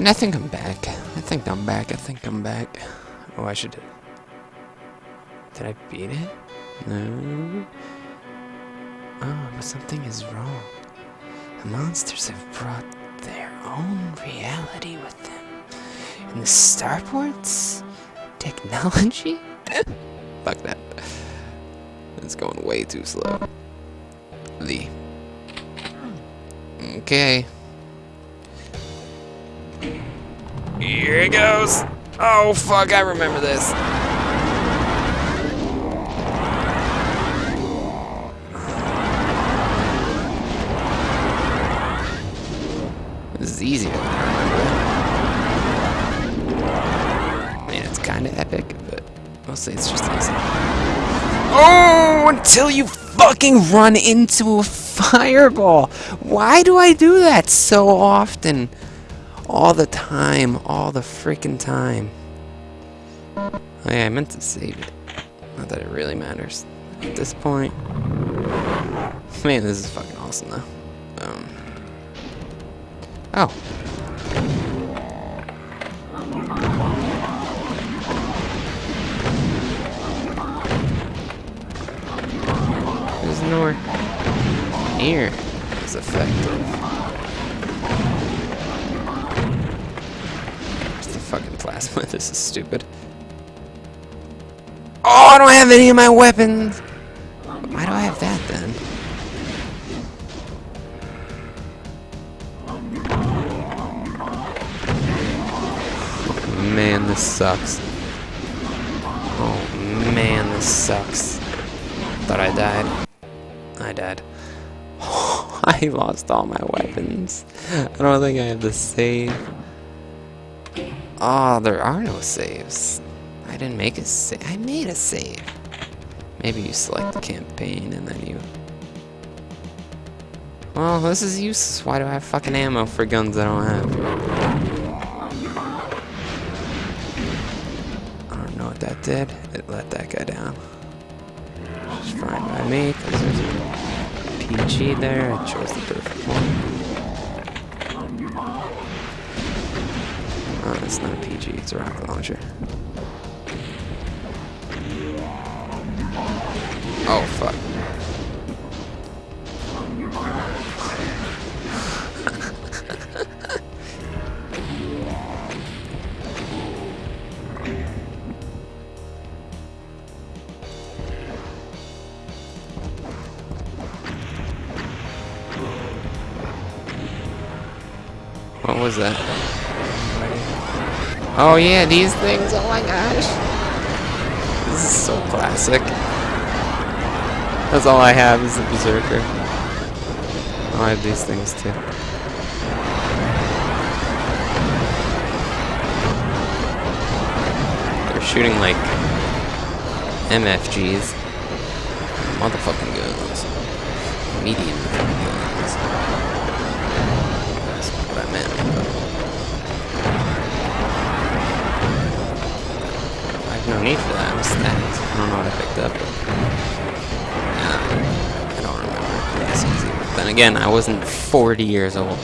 And I think I'm back. I think I'm back. I think I'm back. Oh, I should... Did I beat it? No. Oh, but something is wrong. The monsters have brought their own reality with them. And the starports? Technology? Fuck that. It's going way too slow. The. Okay. Here it goes. Oh, fuck, I remember this. This is easier than I remember. I mean, it's kind of epic, but mostly it's just easy. Oh, until you fucking run into a fireball. Why do I do that so often? All the time, all the freaking time. Oh yeah, I meant to save it. Not that it really matters at this point. Man, this is fucking awesome though. Um. Oh. There's nowhere near as effective. Plasma? This is stupid. Oh, I don't have any of my weapons! Why do I have that then? Man, this sucks. Oh man, this sucks. Thought I died. I died. I lost all my weapons. I don't think I have the save. Oh, there are no saves. I didn't make a save. I made a save. Maybe you select the campaign and then you... Well, this is useless. Why do I have fucking ammo for guns I don't have? I don't know what that did. It let that guy down. It's fine by me, because there's a PG there. I chose the perfect one. Oh, it's not a PG, it's a rocket launcher. Oh, fuck. What was that? Oh yeah, these things. Oh my gosh. This is so classic. That's all I have is the Berserker. Oh, I have these things too. They're shooting like MFGs. Motherfucking guns. Medium no need for that. I don't know what I picked up. I don't remember. That's easy. But then again, I wasn't 40 years old.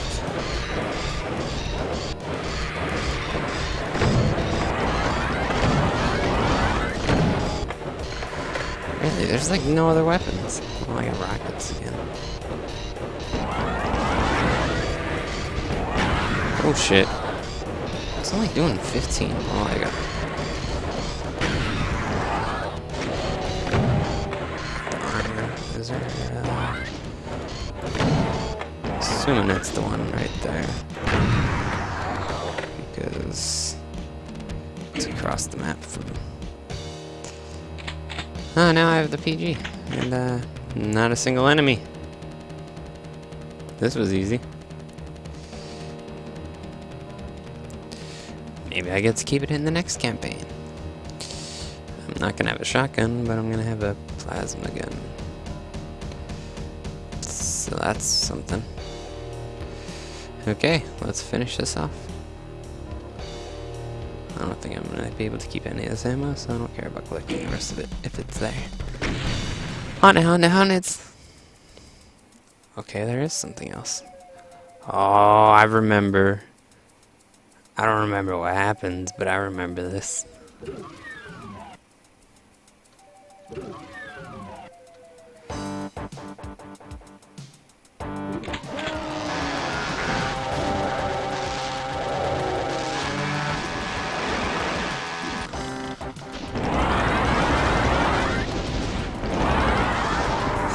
Really, there's like no other weapons. Oh, I got rockets again. Oh shit. It's only doing 15. Oh, I got. Assuming that's the one right there. Because. It's across the map from. Oh, now I have the PG. And, uh, not a single enemy. This was easy. Maybe I get to keep it in the next campaign. I'm not gonna have a shotgun, but I'm gonna have a plasma gun. So that's something. Okay, let's finish this off. I don't think I'm gonna be able to keep any of this ammo, so I don't care about collecting the rest of it if it's there. On it, on it, on! Okay, there is something else. Oh, I remember. I don't remember what happens, but I remember this.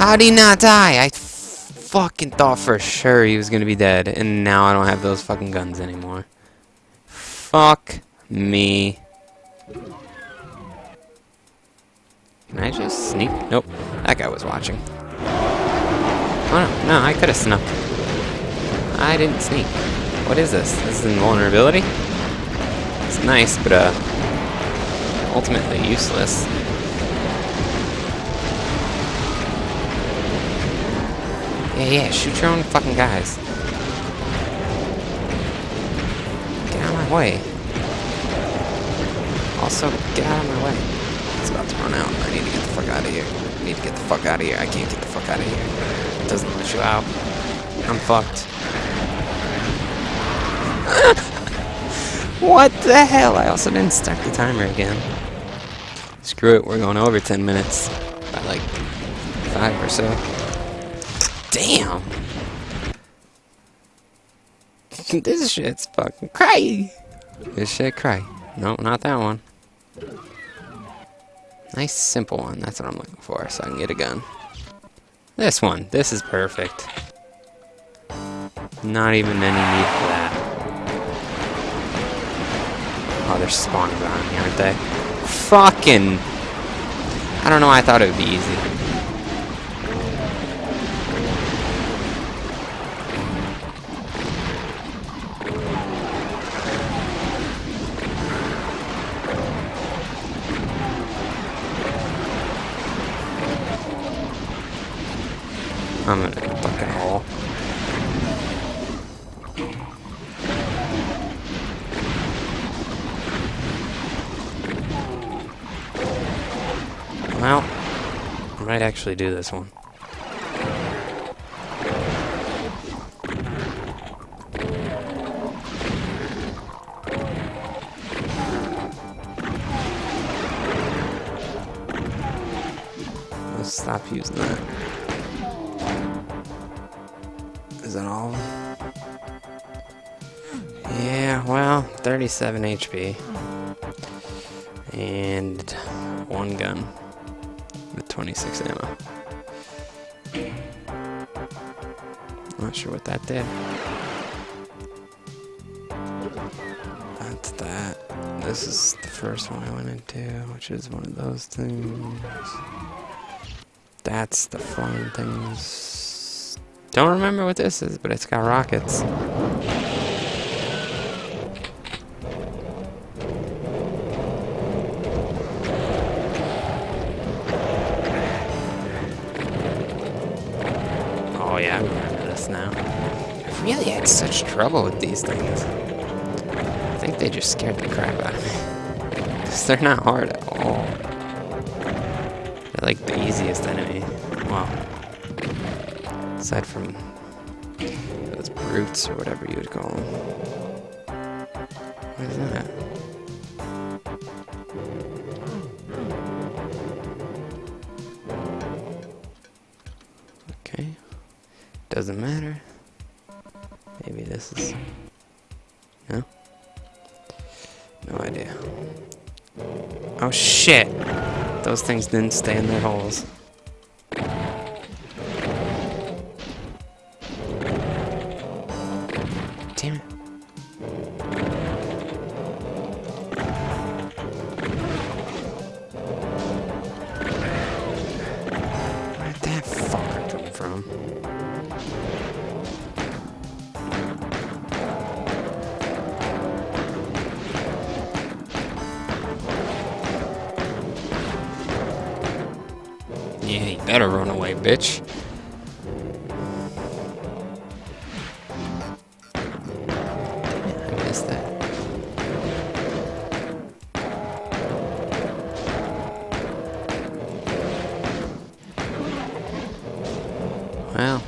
How'd he not die? I fucking thought for sure he was gonna be dead, and now I don't have those fucking guns anymore. Fuck me. Can I just sneak? Nope. That guy was watching. Oh no, no, I could have snuck. I didn't sneak. What is this? This is invulnerability? It's nice, but uh, ultimately useless. Yeah, yeah, shoot your own fucking guys. Get out of my way. Also, get out of my way. It's about to run out. I need to get the fuck out of here. I need to get the fuck out of here. I can't get the fuck out of here. It doesn't let you out. I'm fucked. what the hell? I also didn't start the timer again. Screw it, we're going over 10 minutes. By like 5 or so. Damn! this shit's fucking cray! This shit cray. No, not that one. Nice simple one, that's what I'm looking for, so I can get a gun. This one, this is perfect. Not even any need for that. Oh, they're spawning behind me, aren't they? Fucking... I don't know, I thought it would be easy. Well, I might actually do this one. Let's stop using that. Is that all Yeah, well, 37 HP. And one gun with 26 ammo. Not sure what that did. That's that. This is the first one I went into, which is one of those things. That's the flying things. Don't remember what this is, but it's got rockets. Such trouble with these things. I think they just scared the crap out of me. Because they're not hard at all. They're like the easiest enemy. Well, Aside from those brutes or whatever you would call them. What is that? Okay. Doesn't matter. Maybe this is... No? No idea. Oh shit! Those things didn't stay in their holes. Yeah, you better run away, bitch. I missed that. Well,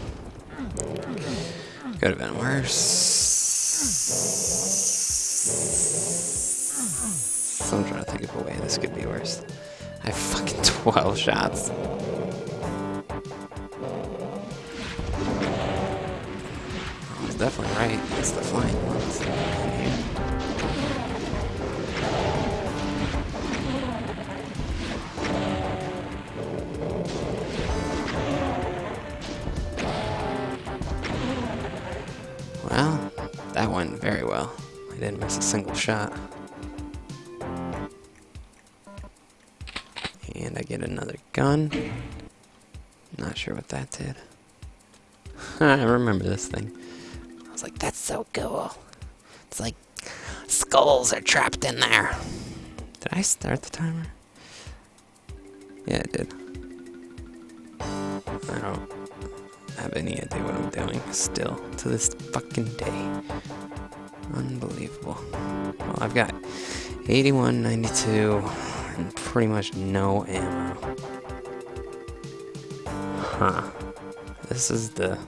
could have been worse. I'm trying to think of a way this could be worse. I have fucking 12 shots. Definitely right. It's the flying ones. Well, that went very well. I didn't miss a single shot. And I get another gun. Not sure what that did. I remember this thing. Like, that's so cool. It's like skulls are trapped in there. Did I start the timer? Yeah, I did. I don't have any idea what I'm doing still to this fucking day. Unbelievable. Well, I've got 81, 92, and pretty much no ammo. Huh. This is the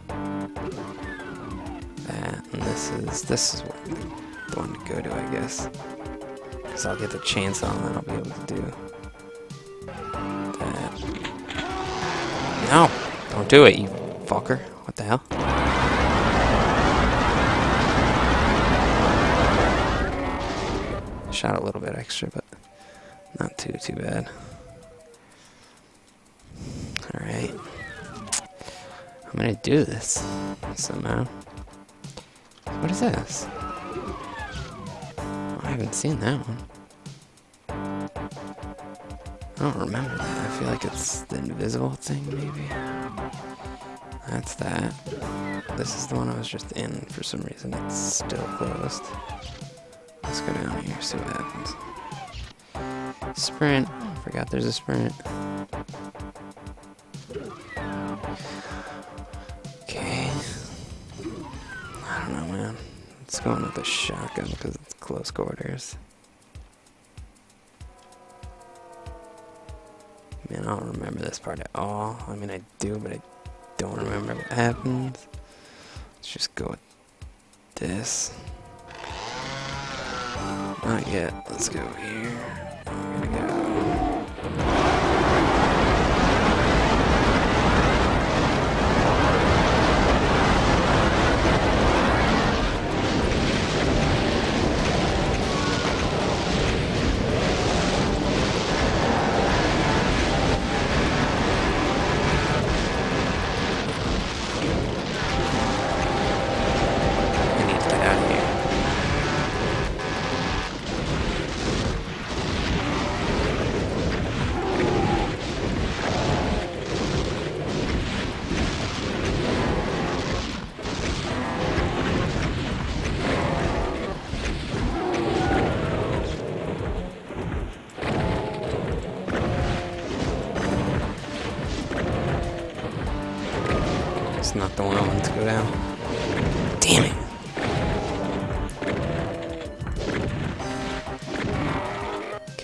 this is this is what the one to go to, I guess. Cause I'll get the chainsaw, and then I'll be able to do that. No, don't do it, you fucker. What the hell? Shot a little bit extra, but not too, too bad. Alright. I'm gonna do this somehow. What is this? I haven't seen that one. I don't remember that. I feel like it's the invisible thing, maybe. That's that. This is the one I was just in for some reason. It's still closed. Let's go down here, see what happens. Sprint. Oh, forgot there's a sprint. Don't know, man. Let's go with the shotgun because it's close quarters. Man, I don't remember this part at all. I mean, I do, but I don't remember what happens. Let's just go with this. Not yet. Let's go here.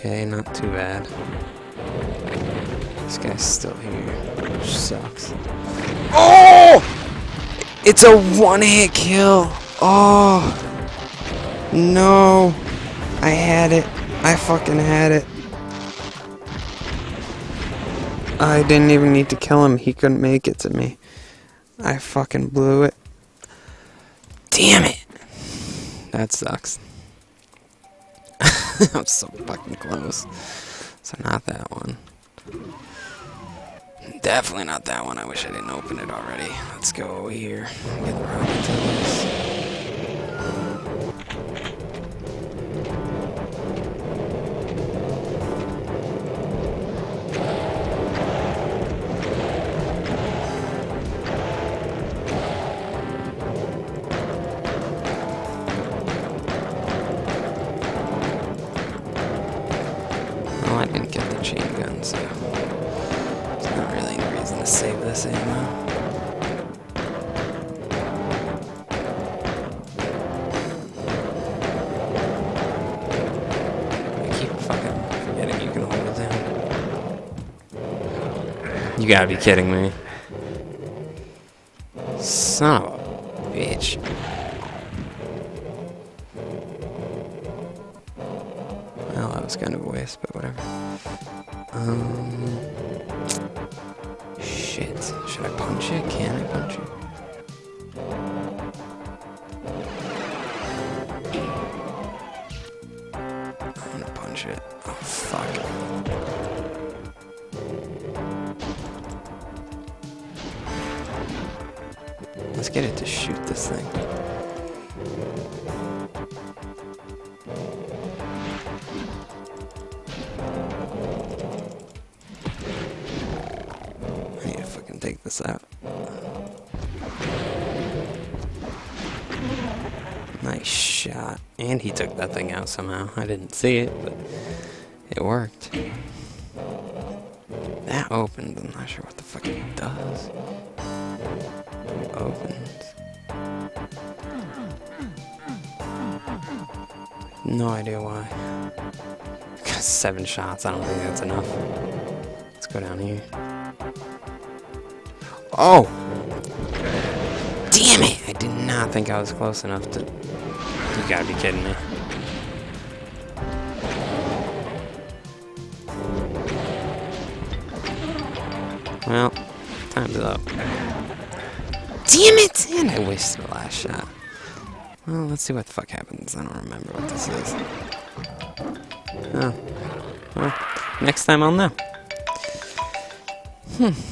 Okay, not too bad. This guy's still here, which sucks. Oh! It's a one-hit kill. Oh! No! I had it. I fucking had it. I didn't even need to kill him. He couldn't make it to me. I fucking blew it. Damn it! That sucks. I'm so fucking close. So not that one. Definitely not that one. I wish I didn't open it already. Let's go over here. Get right into this. Chain gun, so there's not really any reason to save this ammo. I keep fucking forgetting you can hold it down. You gotta be kidding me. Son Need take this out. Nice shot. And he took that thing out somehow. I didn't see it, but it worked. That opened. I'm not sure what the fuck it does. Opens. No idea why. Seven shots. I don't think that's enough. Let's go down here. Oh! Damn it! I did not think I was close enough to... You gotta be kidding me. Well, time's up. Damn it! And I wasted the last shot. Well, let's see what the fuck happens. I don't remember what this is. Oh. Well, next time I'll know. Hmm.